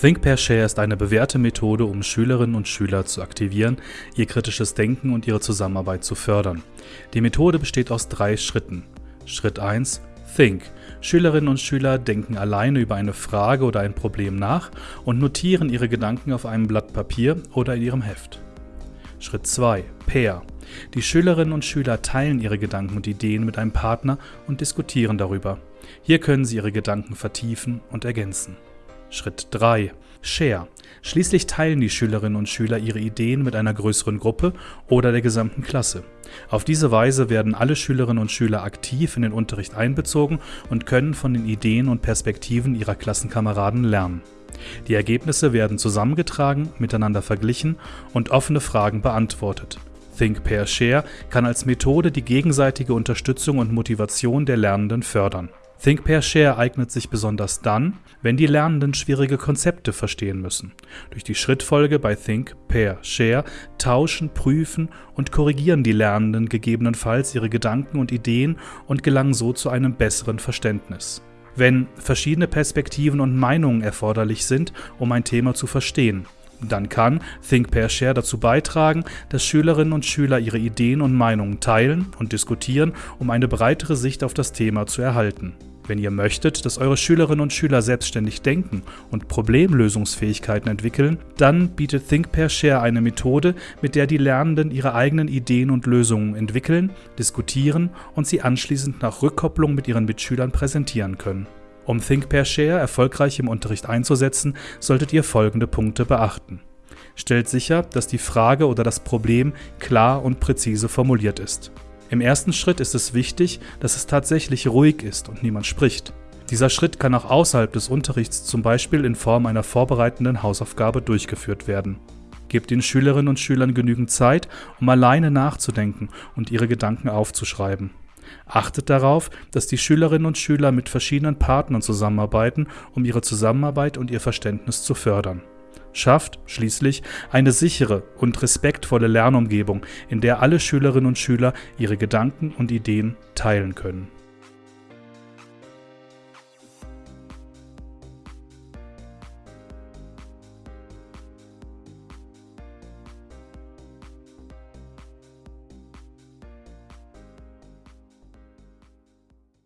Think Pair Share ist eine bewährte Methode, um Schülerinnen und Schüler zu aktivieren, ihr kritisches Denken und ihre Zusammenarbeit zu fördern. Die Methode besteht aus drei Schritten. Schritt 1 Think. Schülerinnen und Schüler denken alleine über eine Frage oder ein Problem nach und notieren ihre Gedanken auf einem Blatt Papier oder in ihrem Heft. Schritt 2 Pair. Die Schülerinnen und Schüler teilen ihre Gedanken und Ideen mit einem Partner und diskutieren darüber. Hier können sie ihre Gedanken vertiefen und ergänzen. Schritt 3. Share. Schließlich teilen die Schülerinnen und Schüler ihre Ideen mit einer größeren Gruppe oder der gesamten Klasse. Auf diese Weise werden alle Schülerinnen und Schüler aktiv in den Unterricht einbezogen und können von den Ideen und Perspektiven ihrer Klassenkameraden lernen. Die Ergebnisse werden zusammengetragen, miteinander verglichen und offene Fragen beantwortet. Think Pair Share kann als Methode die gegenseitige Unterstützung und Motivation der Lernenden fördern. Think Pair Share eignet sich besonders dann, wenn die Lernenden schwierige Konzepte verstehen müssen. Durch die Schrittfolge bei Think Pair Share tauschen, prüfen und korrigieren die Lernenden gegebenenfalls ihre Gedanken und Ideen und gelangen so zu einem besseren Verständnis. Wenn verschiedene Perspektiven und Meinungen erforderlich sind, um ein Thema zu verstehen, dann kann Think Pair Share dazu beitragen, dass Schülerinnen und Schüler ihre Ideen und Meinungen teilen und diskutieren, um eine breitere Sicht auf das Thema zu erhalten. Wenn ihr möchtet, dass eure Schülerinnen und Schüler selbstständig denken und Problemlösungsfähigkeiten entwickeln, dann bietet Think Pair Share eine Methode, mit der die Lernenden ihre eigenen Ideen und Lösungen entwickeln, diskutieren und sie anschließend nach Rückkopplung mit ihren Mitschülern präsentieren können. Um Think Pair Share erfolgreich im Unterricht einzusetzen, solltet ihr folgende Punkte beachten. Stellt sicher, dass die Frage oder das Problem klar und präzise formuliert ist. Im ersten Schritt ist es wichtig, dass es tatsächlich ruhig ist und niemand spricht. Dieser Schritt kann auch außerhalb des Unterrichts zum Beispiel in Form einer vorbereitenden Hausaufgabe durchgeführt werden. Gebt den Schülerinnen und Schülern genügend Zeit, um alleine nachzudenken und ihre Gedanken aufzuschreiben. Achtet darauf, dass die Schülerinnen und Schüler mit verschiedenen Partnern zusammenarbeiten, um ihre Zusammenarbeit und ihr Verständnis zu fördern. Schafft schließlich eine sichere und respektvolle Lernumgebung, in der alle Schülerinnen und Schüler ihre Gedanken und Ideen teilen können